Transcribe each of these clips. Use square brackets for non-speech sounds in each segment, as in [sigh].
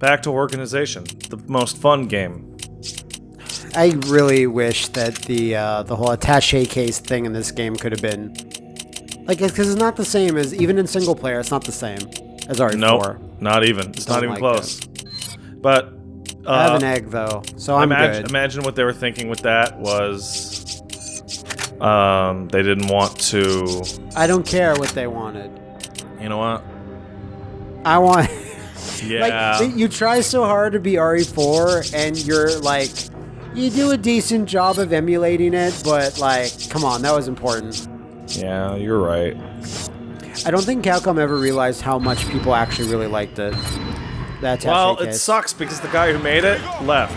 Back to organization. The most fun game. I really wish that the uh, the whole attaché case thing in this game could have been like because it's not the same as even in single player. It's not the same as RE4. Nope, not even. It's not even like close. But uh, I have an egg though, so I'm imagine, good. imagine what they were thinking with that was um, they didn't want to. I don't care what they wanted. You know what? I want. Yeah. Like you try so hard to be RE4, and you're like, you do a decent job of emulating it, but like, come on, that was important. yeah, you're right. I don't think Capcom ever realized how much people actually really liked it. That's Well, it sucks because the guy who made it left.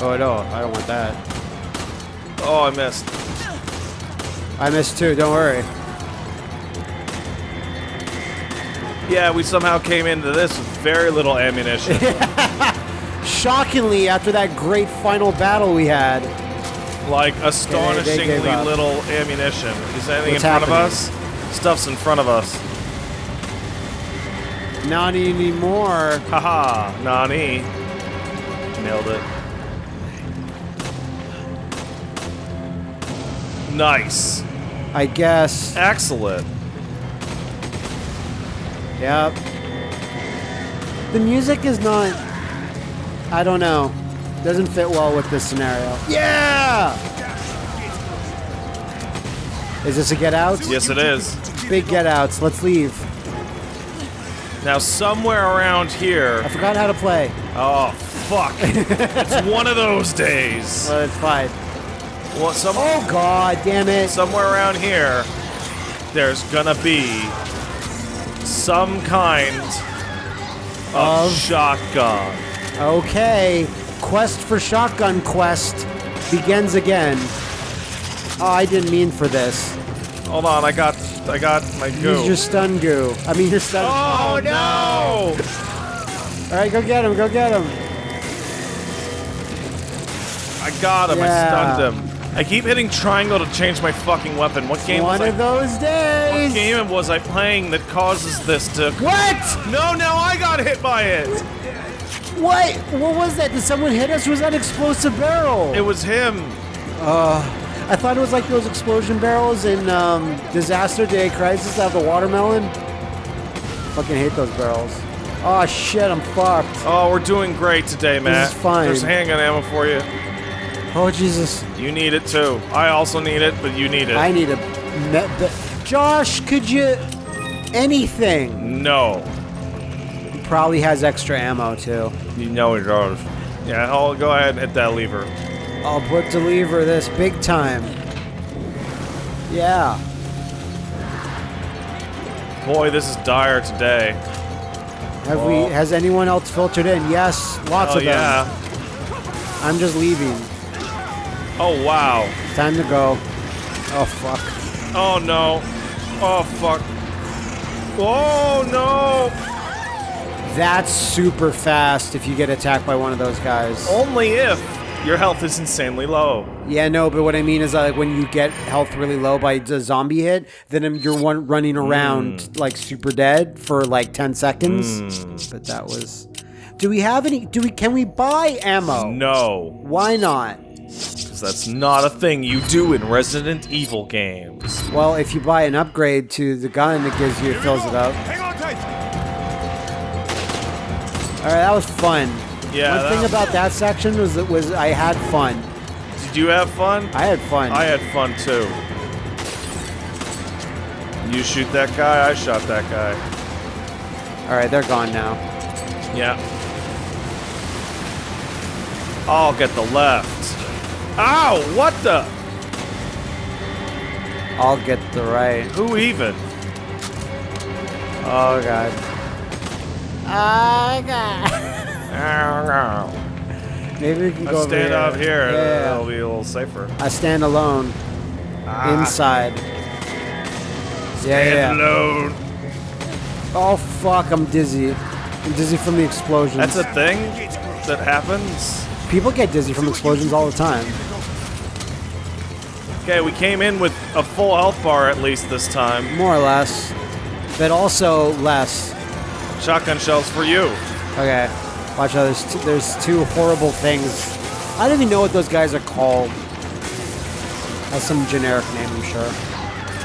Oh no, I don't want that. Oh, I missed. I missed too. Don't worry. Yeah, we somehow came into this with very little ammunition. [laughs] Shockingly, after that great final battle we had, like astonishingly little ammunition. Is anything What's in front of us? Stuff's in front of us. not anymore. Haha, Nani. Nailed it. Nice. I guess. Excellent. Yep. The music is not. I don't know. Doesn't fit well with this scenario. Yeah! Is this a get out? Yes, it is. Big get outs. Let's leave. Now, somewhere around here. I forgot how to play. Oh, fuck. [laughs] it's one of those days. But it's fine. Well, some, Oh god, damn it. somewhere around here, there's gonna be some kind of, Of? shotgun. Okay. Quest for Shotgun Quest begins again. Oh, I didn't mean for this. Hold on, I got, I got my goo. Use your stun goo. I mean your stun. oh, no! All right, go get him. Go get him. I got him. I stunned him. I keep hitting triangle to change my fucking weapon. What game One was I? of those What game was I playing that causes this to? What? No, now I got hit by it. What? What was that? Did someone hit us? Was that explosive barrel? It was him. Uh, I thought it was like those explosion barrels in um, Disaster Day Crisis that have the watermelon. Fucking hate those barrels. Oh shit, I'm fucked. Oh, we're doing great today, Matt. is fine. There's a handgun ammo for you. Oh Jesus. You need it too. I also need it, but you need it. I need a. Josh, could you. Anything? no. He probably has extra ammo too. You know it does. Yeah, I'll go ahead and hit that lever. I'll put the lever this big time. Yeah. Boy, this is dire today. Have we? Has anyone else filtered in? Yes, lots Oh of them. yeah. I'm just leaving. Oh wow. Time to go. Oh fuck. Oh no. Oh fuck. Oh no. That's super fast if you get attacked by one of those guys. Only if your health is insanely low. Yeah, no, but what I mean is like when you get health really low by a zombie hit, then you're one running around hmm. like super dead for like 10 seconds. Hmm. But that was Do we have any do we can we buy ammo? No, Why not? Because that's not a thing you do in Resident Evil games. Well, if you buy an upgrade to the gun it gives you it fills it up. Hang on tight. All right, that was fun. Yeah. One thing that- about that section was that was I had fun. Did you have fun? I had fun. I had fun too. You shoot that guy, I shot that guy. All right, they're gone now. Yeah. I'll get the left. Ow! What the? I'll get the right. Who even? Oh god. Oh god. Ow, [laughs] ow. Maybe we can go Let's over stand here. out here. Yeah. It'll be a little safer. I stand alone. Ah, Inside. Yeah, stand yeah. alone. Oh fuck, I'm dizzy. I'm dizzy from the explosions. That's a thing that happens. People get dizzy from explosions all the time. Okay, we came in with a full health bar at least this time. More or less. But also less. Shotgun shells for you. Okay. Watch out. There's two, there's two horrible things. I don't even know what those guys are called. Has some generic name, I'm sure.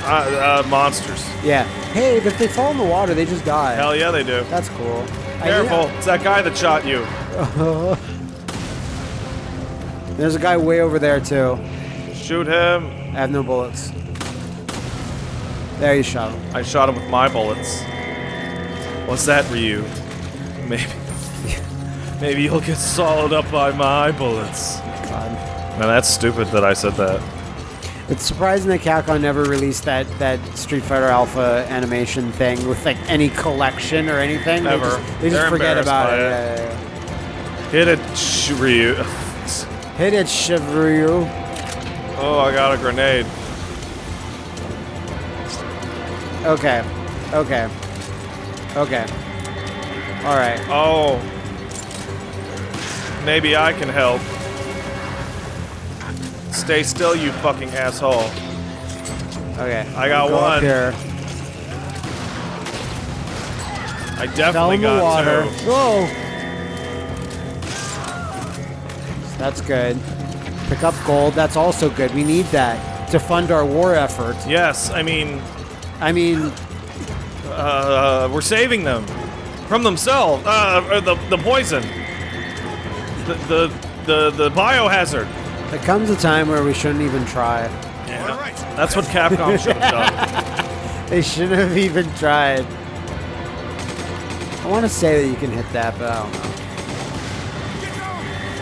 Uh, uh, monsters. Yeah. Hey, if they fall in the water, they just die. Hell yeah, they do. That's cool. Careful, it's that guy that shot you. [laughs] There's a guy way over there too. Shoot him. I have no bullets. There you shot him. I shot him with my bullets. What's that, Ryu? Maybe. [laughs] Maybe you'll get swallowed up by my bullets. God. Man, that's stupid that I said that. It's surprising that Capcom never released that, that Street Fighter Alpha animation thing with like any collection or anything. Never. They just, they just forget about it. it. Yeah, yeah, Hit it, sh- Ryu. [laughs] Hit it, Shivryu. Oh, I got a grenade. Okay. Okay. Okay. All right. Oh. Maybe I can help. Stay still, you fucking asshole. Okay. I got Go one. Here. I definitely in the got water. two. Whoa. That's good. Pick up gold. That's also good. We need that to fund our war effort. Yes, I mean, I mean, uh, we're saving them from themselves. Uh, uh, the the poison. The the the, the biohazard. there comes a time where we shouldn't even try. Yeah. That's what Capcom should have done. [laughs] They shouldn't have even tried. I want to say that you can hit that, but I don't know.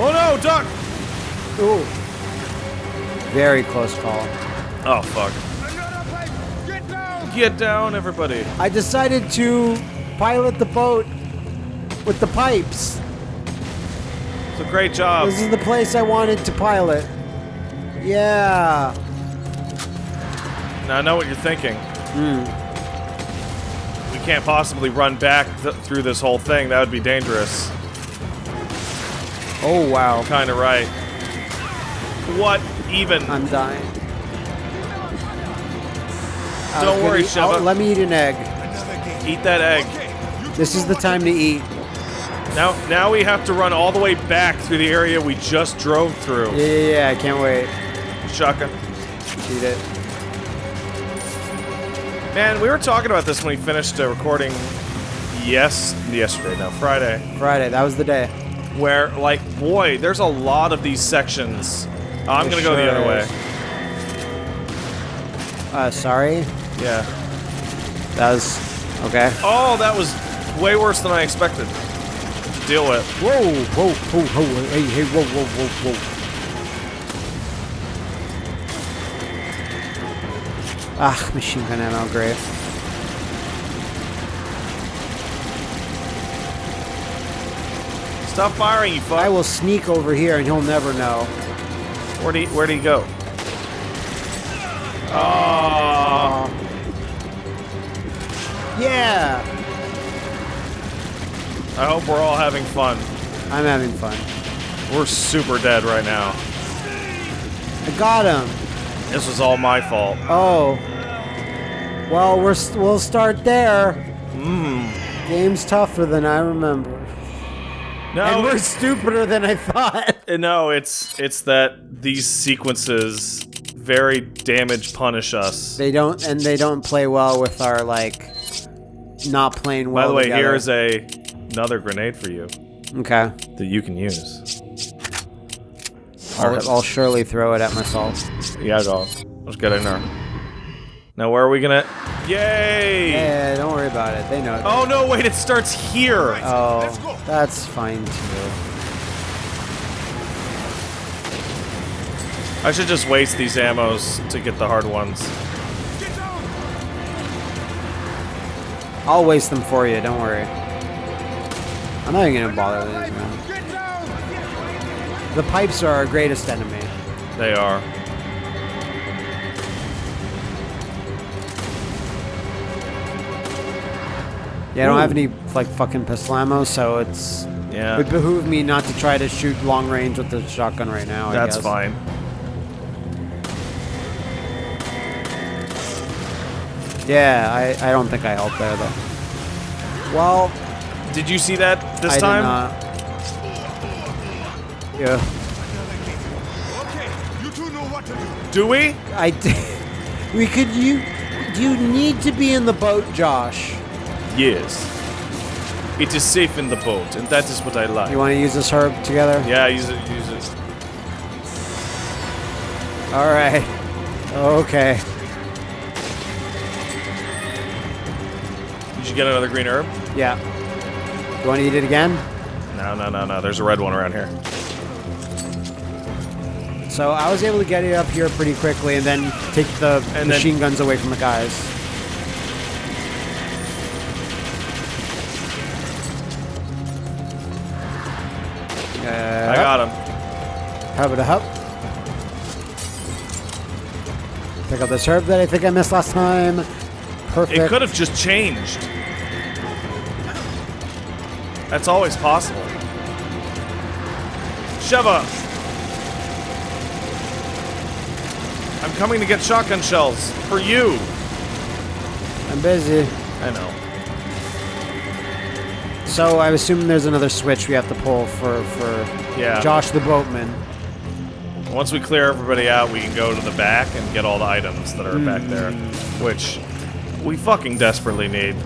Oh no, duck! Ooh. Very close call. Oh fuck. Get down, everybody. I decided to pilot the boat with the pipes. It's a great job. This is the place I wanted to pilot. Yeah. Now I know what you're thinking. Hmm. We can't possibly run back th- through this whole thing. That would be dangerous. Oh, wow. Kind of right. What even? I'm dying. Uh, Don't good worry, Sheva. oh, let me eat an egg. Eat that egg. This is the time to eat. Now, now we have to run all the way back through the area we just drove through. Yeah, yeah, yeah. I can't wait. Shotgun. Eat it. Man, we were talking about this when we finished uh, recording. Yes, yesterday. No, Friday. Friday. That was the day. Where, like, boy, there's a lot of these sections. I'm gonna go the sure other way. Uh, sorry. Yeah. That was okay. Oh, that was way worse than I expected to deal with. Whoa, whoa, whoa, whoa, hey, hey, whoa, whoa, whoa, whoa. Ah, machine gun ammo, great. Stop firing, you fuck. I will sneak over here and he'll never know. Where'd he, where'd he go? Oh. Yeah, I hope we're all having fun. I'm having fun. We're super dead right now. I got him. This was all my fault. Oh. Well, we're st- we'll start there. Mmm. Game's tougher than I remember, No, and we're stupider than I thought. Uh, No, it's it's that these sequences very damage punish us. They don't, and they don't play well with our like not playing well. By the way, together. here's a another grenade for you okay. that you can use. I'll, I'll surely throw it at myself. Yeah, go. Let's get in there. Now, where are we gonna? Yay! Yeah, don't worry about it. They know. it. Oh no! Wait, it starts here. Oh, that's fine too. I should just waste these ammos to get the hard ones. I'll waste them for you. Don't worry. I'm not even gonna bother with these, man. The pipes are our greatest enemy. They are. Yeah, I don't have any like fucking pistol ammo, so it's it Yeah, would behoove me not to try to shoot long range with the shotgun right now. I that's fine. Yeah, I, I don't think I helped there though. Well, Did you see that this I time? did not. Yeah. Okay, you two know what to do. Do we? I did. [laughs] We could you. Do you need to be in the boat, Josh. Yes. It is safe in the boat, and that is what I like. You want to use this herb together? yeah, use it. Use it. All right. Okay. You get another green herb? Yeah. You want to eat it again? No, no, no, no. There's a red one around here. So I was able to get it up here pretty quickly, and then take the And machine guns away from the guys. I got him. Uh, Hub it up. Pick up this herb that I think I missed last time. Perfect. It could have just changed. That's always possible. Sheva! I'm coming to get shotgun shells for you. I'm busy. I know. So I assume there's another switch we have to pull for for Yeah. Josh the boatman. Once we clear everybody out, we can go to the back and get all the items that are back there, hmm. which we fucking desperately need.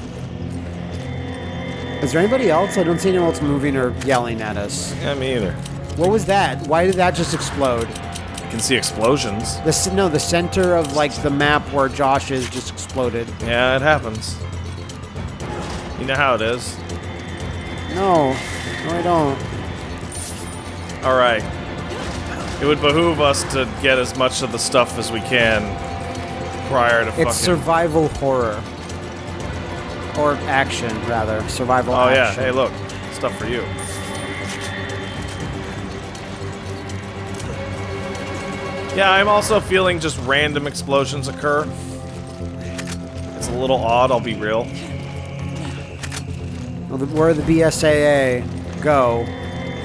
Is there anybody else? I don't see anyone else moving or yelling at us. Yeah, me either. What was that? Why did that just explode? You can see explosions. The no, the center of like the map where Josh is just exploded. Yeah, it happens. You know how it is. No, no, I don't. All right. It would behoove us to get as much of the stuff as we can prior to fucking. It's survival horror. Or action, rather. Survival oh yeah. Hey, look, stuff for you. Yeah, I'm also feeling just random explosions occur. It's a little odd. I'll be real. Well, the- Where the BSAA go,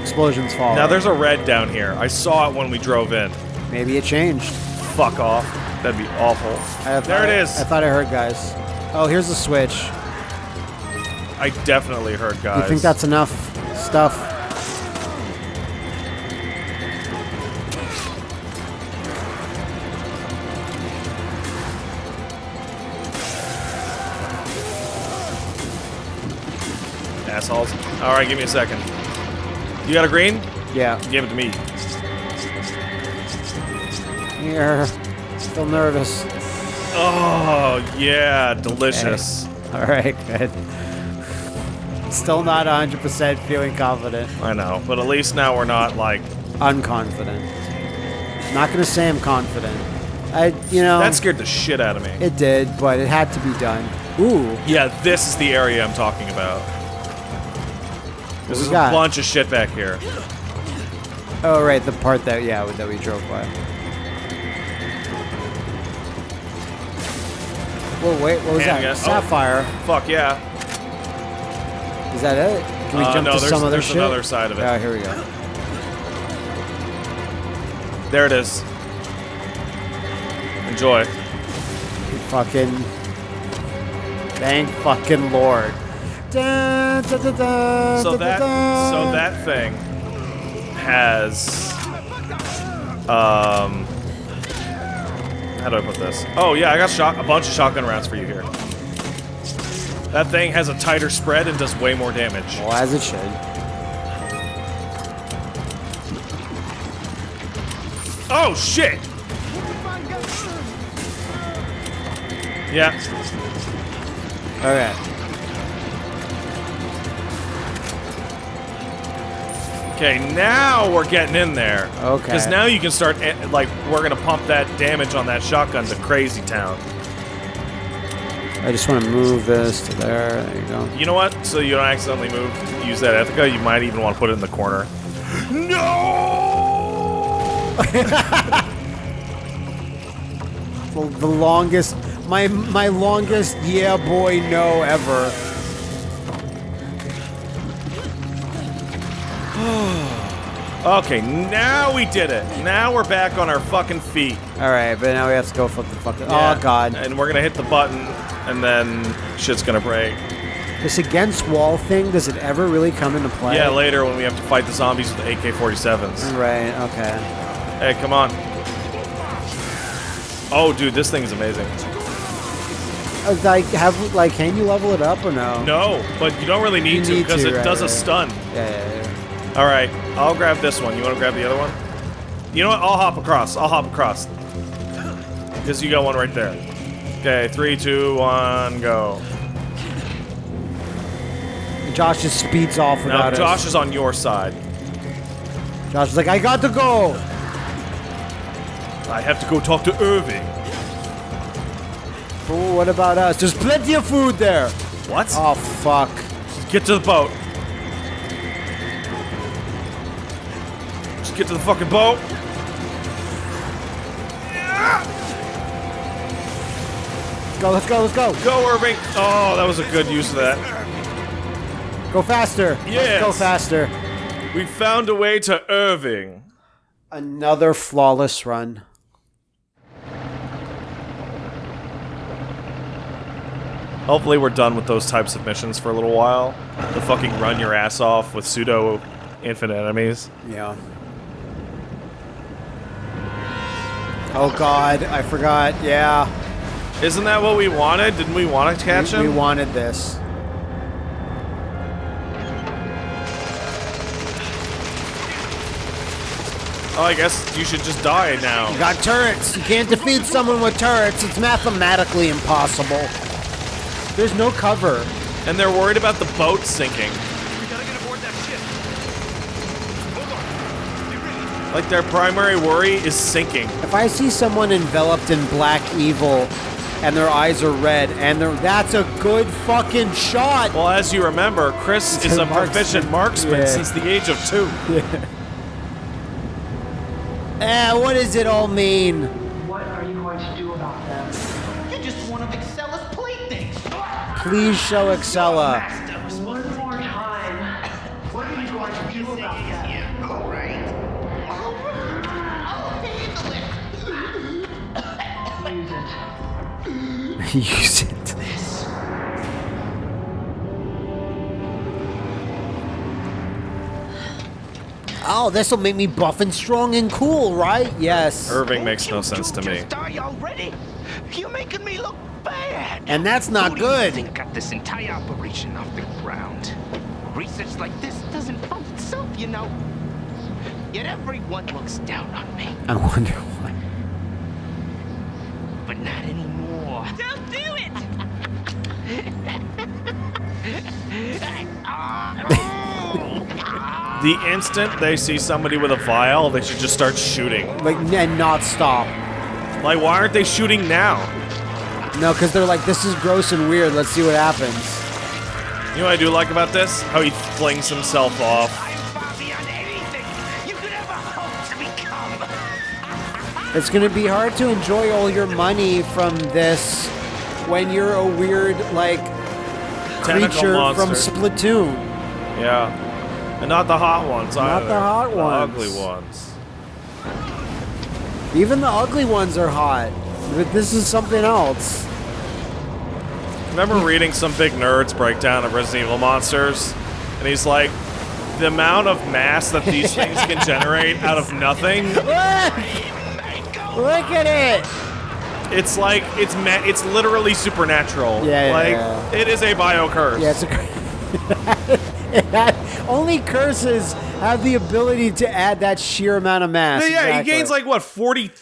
explosions fall. Now there's a red down here. I saw it when we drove in. Maybe it changed. Fuck off. That'd be awful. There it is. I thought I heard guys. Oh, here's the switch. I definitely heard guys. You think that's enough stuff? assholes? All right, give me a second. You got a green? Yeah. Give it to me. Here. Still nervous. Oh yeah, delicious. All right, good. Still not 100% feeling confident. I know, but at least now we're not like Unconfident. Not gonna say I'm confident. I, you know, that scared the shit out of me. it did, but it had to be done. Ooh, yeah, this is the area I'm talking about. There's we a got? bunch of shit back here. oh right, the part that yeah that we drove by. Whoa, wait, what was Handgun. that? Oh. Sapphire. Fuck yeah. Is that it? Can we Uh, jump no, to there's- some other there's shit? another side of it. Oh, here we go. There it is. Enjoy. Fucking. Thank fucking lord. Dun, dun, dun, dun, So dun, that dun, so that thing has um how do I put this? Oh yeah, I got shot a bunch of shotgun rounds for you here. That thing has a tighter spread and does way more damage. Well, as it should. Oh shit! Yeah. Okay. Okay, now we're getting in there. Okay. Because now you can start, eh, like, we're gonna pump that damage on that shotgun to crazy town. I just want to move this to there. There you go. You know what? So you don't accidentally move, use that Ithaca, you might even want to put it in the corner. [gasps] No! [laughs] The, the longest, my my longest yeah boy no ever. [sighs] Okay, now we did it. Now we're back on our fucking feet. All right, but now we have to go flip the fucking. Oh, yeah. Oh god. And we're gonna hit the button, and then shit's gonna break. This against wall thing, does it ever really come into play? Yeah, later when we have to fight the zombies with the AK-47s. Right, okay. Hey, come on. Oh, dude, this thing is amazing. Uh, like, have like, can you level it up or no? No, but you don't really need You to because it right, does a stun. Yeah, yeah, yeah. All right, I'll grab this one. You want to grab the other one? You know what? I'll hop across. I'll hop across. [laughs] Because you got one right there. Okay, three, two, one, go. Josh just speeds off Now without Josh us. is on your side. Josh is like, I got to go. I have to go talk to Irving. Oh, what about us? There's plenty of food there. What? Oh fuck. Get to the boat. Just get to the fucking boat. Go. Let's go. Let's go. Go, Irving. Oh, that was a good use of that. Go faster. Yes. Let's go faster. We found a way to Irving. Another flawless run. Hopefully we're done with those types of missions for a little while. The fucking run your ass off with pseudo infinite enemies. Yeah. Oh god, I forgot. Yeah. Isn't that what we wanted? Didn't we want to catch we, we wanted this. oh, I guess you should just die now. You got turrets. You can't defeat someone with turrets. It's mathematically impossible. There's no cover. And they're worried about the boat sinking. We gotta get aboard that ship. Hold on. Be ready. Like their primary worry is sinking. If I see someone enveloped in black evil and their eyes are red and they're that's a good fucking shot. Well, as you remember, Chris It's is a a proficient marksman. marksman Yeah. since the age of two. Yeah. [laughs] Eh, what does it all mean? What are you going to do about them? You're just one of Excella's playthings. Please show Excella. Use it. Use it. Oh, this will make me buff and strong and cool, right? Yes. Irving makes no sense to me. Die already. You're making me look bad. And that's not Who do you good. think got this entire operation off the ground? Research like this doesn't fund itself, you know. Yet everyone looks down on me, I wonder why. but not anymore. Don't do it! [laughs] The instant they see somebody with a vial, they should just start shooting. Like, and not stop. Like, why aren't they shooting now? No, because they're like, this is gross and weird. Let's see what happens. You know what I do like about this? How he flings himself off. I'm far beyond anything you could ever hope to become. It's gonna be hard to enjoy all your money from this when you're a weird, like, creature from. Splatoon. Yeah. And not the hot ones Not either. the hot ones. ugly ones. Even the ugly ones are hot. But this is something else. Remember reading some big nerds breakdown of Resident Evil monsters? And he's like, the amount of mass that these things can [laughs] generate out of nothing, Look! Look at it! It's like, it's ma- it's literally supernatural. Yeah, yeah, Like, yeah. it is a bio curse. Yeah, it's a. [laughs] That- Only curses have the ability to add that sheer amount of mass. Yeah, Exactly. he gains like what, 40 tons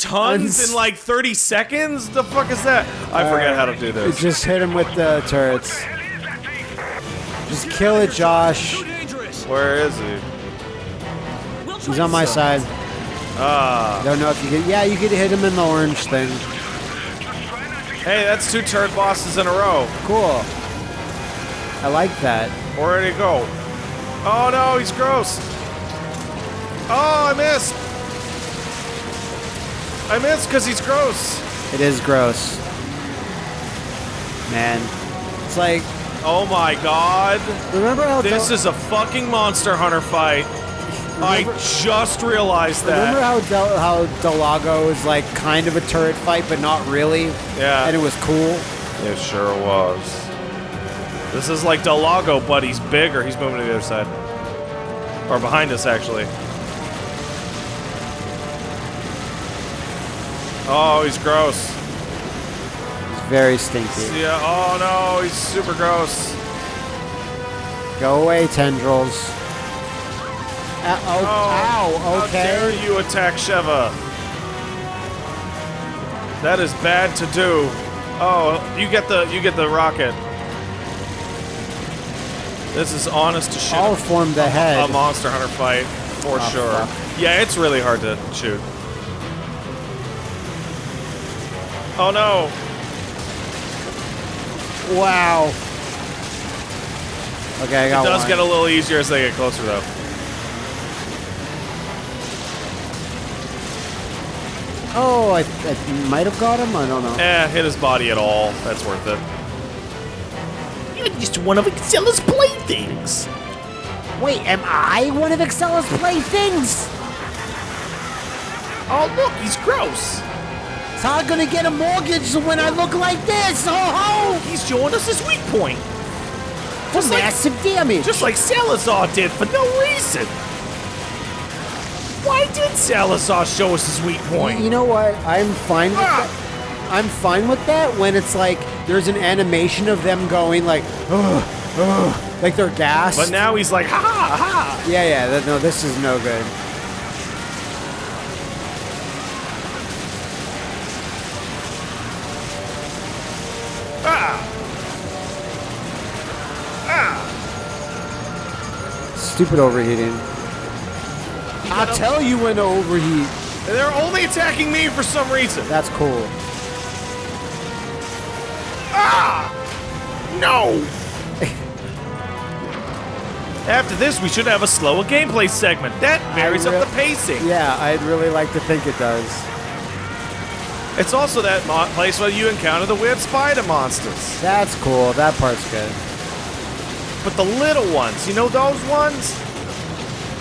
Tons. in like 30 seconds? The fuck is that? I forget how to do this. Just hit him with the turrets. Just kill it, Josh. Where is he? He's on my side. Ah. Don't know if you could. Yeah, you could hit him in the orange thing. Hey, that's two turret bosses in a row. Cool. I like that. Where did he go? Oh no, he's gross. Oh, I missed. I missed because he's gross. It is gross. Man. It's like, Oh my god. remember how This is a fucking Monster Hunter fight. I just realized that. Remember how Del- how Del Lago is like kind of a turret fight, but not really? Yeah. And it was cool. It sure was. This is like Del Lago, but he's bigger. He's moving to the other side. Or behind us, actually. Oh, he's gross. He's very stinky. Yeah. Oh no, he's super gross. Go away, tendrils. Uh, oh, ow, How dare you attack Sheva? That is bad to do. Oh, you get the you get the rocket. This is honest to shit. I'll form the head. a Monster Hunter fight for Oh, sure. fuck. Yeah, it's really hard to shoot. Oh no! Wow. Okay, I got It does one. get a little easier as they get closer, though. Oh, I, I might have got him. I don't know. Eh, hit his body at all. That's worth it. You're just one of Excella's playthings. Wait, am I one of Excella's playthings? Oh, look, he's gross. How gonna get a mortgage when I look like this? Oh He's showing us his weak point. For Just like, Massive damage. just like Salazar did for no reason. Why did Salazar show us his weak point? You know what? I'm fine with Ah! that. I'm fine with that when it's like there's an animation of them going like, ugh, ugh, like they're gassed. But now he's like, ha ha ha! yeah, yeah. That, no, this is no good. Ah! Stupid overheating. I'll tell you when to overheat. They're only attacking me for some reason. That's cool. Ah! No. [laughs] After this, we should have a slower gameplay segment. That varies up the pacing. Yeah, I'd really like to think it does. It's also that mo- place where you encounter the weird spider monsters. That's cool. That part's good. But the little ones, you know those ones?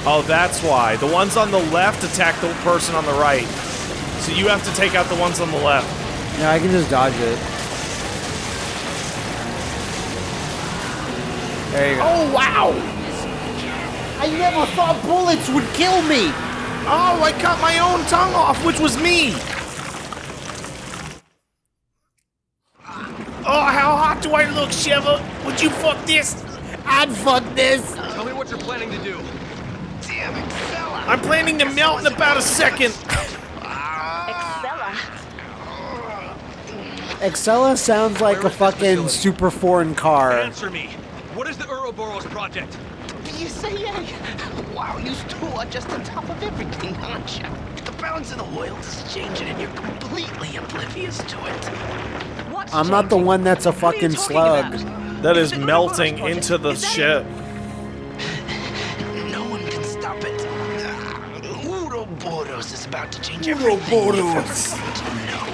Oh, that's why. The ones on the left attack the person on the right. So you have to take out the ones on the left. No, I can just dodge it. There you go. Oh, wow. I never thought bullets would kill me. Oh, I cut my own tongue off, which was me. Oh, how hot do I look, Sheva? Would you fuck this? I'd fuck this. Tell me what you're planning to do. Damn. I'm planning to melt in about a second. Excella. Excella sounds like Where a fucking facility? super foreign car. Answer me. What is the Ouroboros project? You say, yeah. Wow, you two are just on top of everything, aren't you? The balance of the world is changing and you're completely oblivious to it. What's I'm not the one that's a What are you fucking slug. about? That is The melting into the Is that ship. Ouroboros is about to change everything you've ever come to know.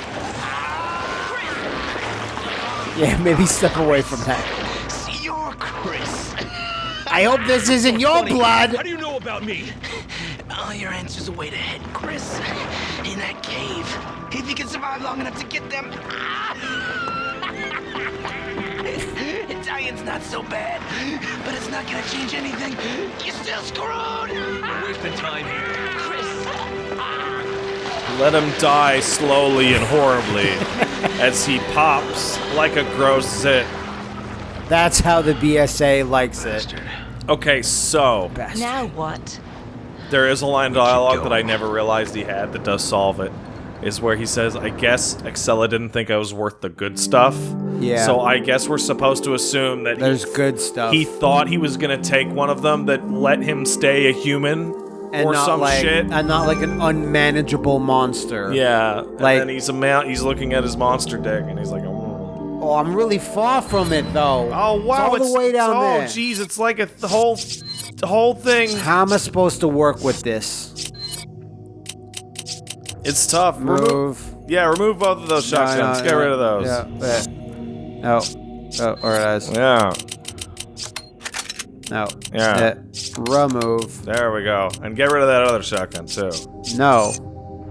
Yeah, maybe step away from that. See, you're Chris. I hope this isn't your Funny. blood. How do you know about me? All your answers await ahead, Chris. In that cave. If you can survive long enough to get them. [laughs] Italian's not so bad, but it's not gonna change anything. You're still screwed. We're wasting time here. Chris. Let him die slowly and horribly [laughs] as he pops like a gross zit. That's how the BSAA likes it. Okay, so Now what? there is a line of dialogue that I never realized he had that does solve it. Is where he says, I guess Excella didn't think I was worth the good stuff. Yeah. So I guess we're supposed to assume that There's he, good stuff. he thought he was gonna take one of them that let him stay a human and or not some like, shit. And not like an unmanageable monster. yeah. And Like- then he's a mount he's looking at his monster deck and he's like, oh. Oh, I'm really far from it though. Oh wow! It's all the way down oh, there. jeez, it's like a the whole, the whole thing. How am I supposed to work with this? It's tough. Remove, Move. yeah, remove both of those shotguns. No, no, Get no. rid of those. Yeah. yeah. No. Oh, oh alright. Yeah. No. Yeah. Uh, remove. There we go. And get rid of that other shotgun too. No.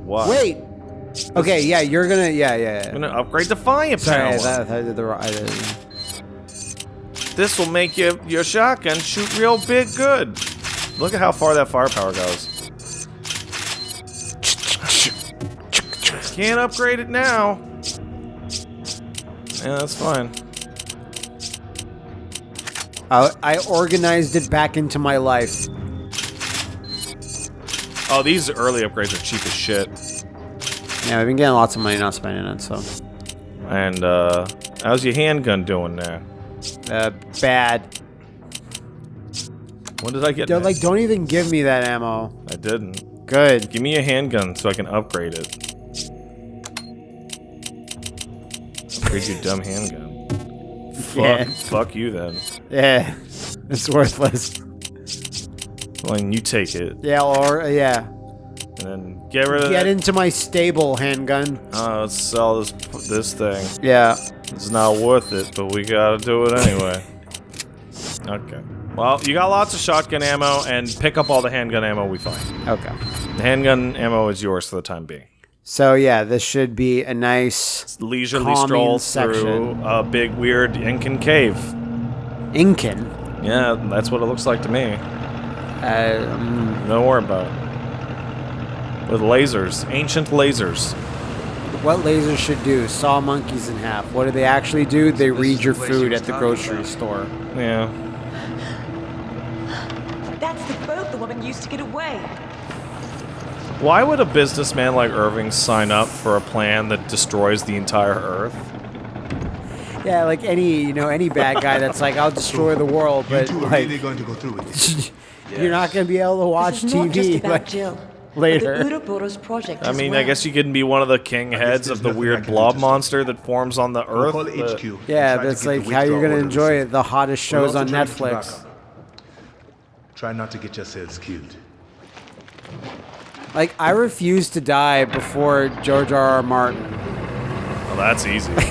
What? Wait. Okay. Yeah. You're gonna. Yeah. Yeah. I'm gonna upgrade the fire Sorry. That, I did the wrong. I did. This will make you, your shotgun shoot real big good. Look at how far that firepower goes. Can't upgrade it now. Yeah, that's fine. I, I organized it back into my life. Oh, these early upgrades are cheap as shit. Yeah, we've been getting lots of money not spending it, so. And, uh, how's your handgun doing there? Uh, bad. When did I get that? like, don't even give me that ammo. I didn't. Good. Give me a handgun so I can upgrade it. Upgrade your dumb handgun. Fuck, Yeah. fuck you then. Yeah. It's worthless. Well, then you take it Yeah, or, yeah. and then get rid of Get that. into my stable handgun. Uh, let's sell this this thing. Yeah. It's not worth it, but we gotta do it anyway. okay. Well, you got lots of shotgun ammo, and pick up all the handgun ammo we find. Okay. The handgun ammo is yours for the time being. So, yeah, this should be a nice Leisurely stroll section. through a big, weird Incan cave. Incan. Yeah, that's what it looks like to me. Uh, mm, Don't worry about it. With lasers, ancient lasers. what lasers should do? Saw monkeys in half. What do they actually do? They read your food at the grocery store. Yeah. That's the boat the woman used to get away. Why would a businessman like Irving sign up for a plan that destroys the entire Earth? Yeah, like any you know any bad guy that's like I'll [laughs] destroy the world, You but two are like really going to go through with this. [laughs] you're not gonna be able to watch this is not just TV about like Jill. later. But the Ouroboros project I as mean, I guess you can be one of the king heads of the weird blob monster that forms on the We'll Earth. call HQ. and Yeah, that's like how you're gonna orders. enjoy the hottest We'll shows on try to keep Netflix. Try not to get yourselves killed. Like I refuse to die before George R. R. Martin. Well, that's easy. [laughs]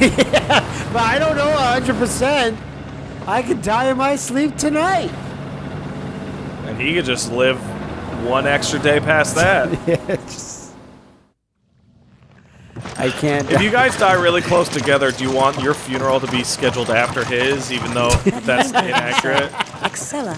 But I don't know 100%. I could die in my sleep tonight. and he could just live one extra day past that. [laughs] I can't. if you guys die really close together, do you want your funeral to be scheduled after his, even though that's [laughs] inaccurate? Excella.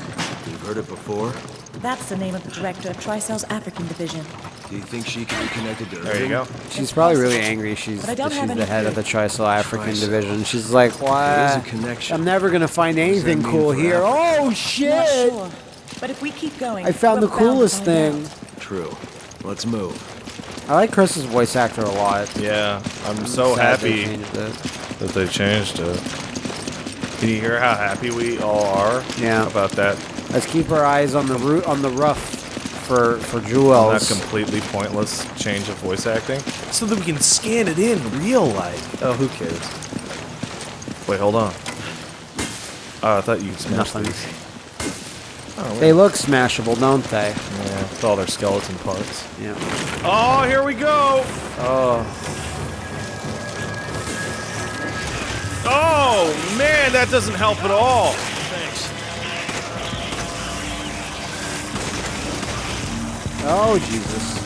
You've heard it before? That's the name of the director of Tricell's African division. Do you think she can be connected to There you go. She's probably really angry. She's But I don't she's the head of the clue. Tricell African Tricell. division. She's like, There why? a connection. I'm never gonna find anything cool here. Africa? Oh shit! sure. But if we keep going, I found the coolest thing. True. Let's move. I like Chris's voice actor a lot. Yeah, I'm so Sad they happy changed it. that they changed it. Can you hear how happy we all are Yeah. about that? Let's keep our eyes on the root on the rough for for That jewels. completely pointless change of voice acting, so that we can scan it in real life. Oh, who cares? Wait, hold on. Oh, I thought you could smash Nothing. these. Oh, They look smashable, don't they? yeah, with all their skeleton parts. Yeah. Oh, here we go! Oh, Oh, man, that doesn't help at all. Oh Jesus!